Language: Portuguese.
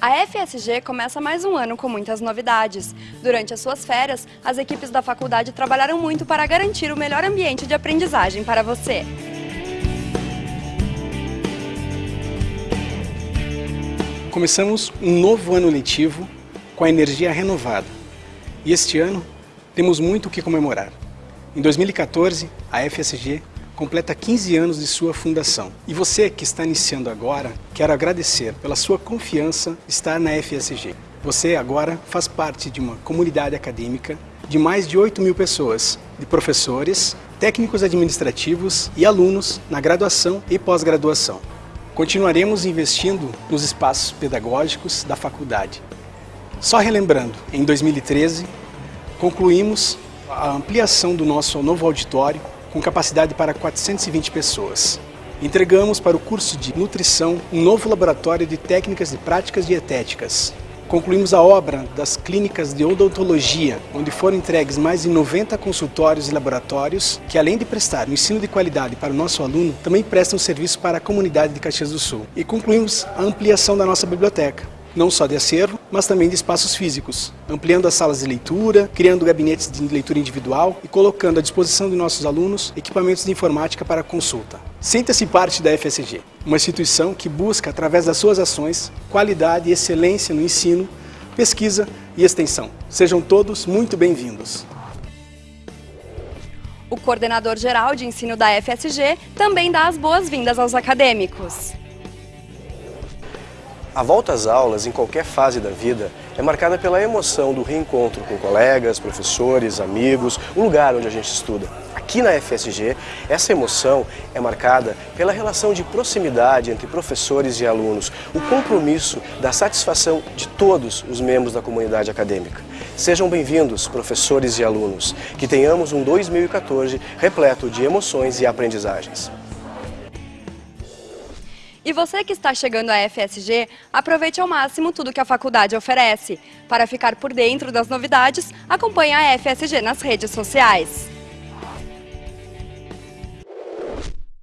A FSG começa mais um ano com muitas novidades. Durante as suas férias, as equipes da faculdade trabalharam muito para garantir o melhor ambiente de aprendizagem para você. Começamos um novo ano letivo com a energia renovada. E este ano temos muito o que comemorar. Em 2014, a FSG completa 15 anos de sua fundação. E você que está iniciando agora, quero agradecer pela sua confiança estar na FSG. Você agora faz parte de uma comunidade acadêmica de mais de 8 mil pessoas, de professores, técnicos administrativos e alunos na graduação e pós-graduação. Continuaremos investindo nos espaços pedagógicos da faculdade. Só relembrando, em 2013, concluímos a ampliação do nosso novo auditório com capacidade para 420 pessoas. Entregamos para o curso de nutrição um novo laboratório de técnicas de práticas dietéticas. Concluímos a obra das clínicas de odontologia, onde foram entregues mais de 90 consultórios e laboratórios, que além de prestar um ensino de qualidade para o nosso aluno, também prestam serviço para a comunidade de Caxias do Sul. E concluímos a ampliação da nossa biblioteca não só de acervo, mas também de espaços físicos, ampliando as salas de leitura, criando gabinetes de leitura individual e colocando à disposição de nossos alunos equipamentos de informática para consulta. Sinta-se parte da FSG, uma instituição que busca, através das suas ações, qualidade e excelência no ensino, pesquisa e extensão. Sejam todos muito bem-vindos. O coordenador geral de ensino da FSG também dá as boas-vindas aos acadêmicos. A volta às aulas, em qualquer fase da vida, é marcada pela emoção do reencontro com colegas, professores, amigos, o lugar onde a gente estuda. Aqui na FSG, essa emoção é marcada pela relação de proximidade entre professores e alunos, o compromisso da satisfação de todos os membros da comunidade acadêmica. Sejam bem-vindos, professores e alunos, que tenhamos um 2014 repleto de emoções e aprendizagens. E você que está chegando à FSG, aproveite ao máximo tudo que a faculdade oferece. Para ficar por dentro das novidades, acompanhe a FSG nas redes sociais.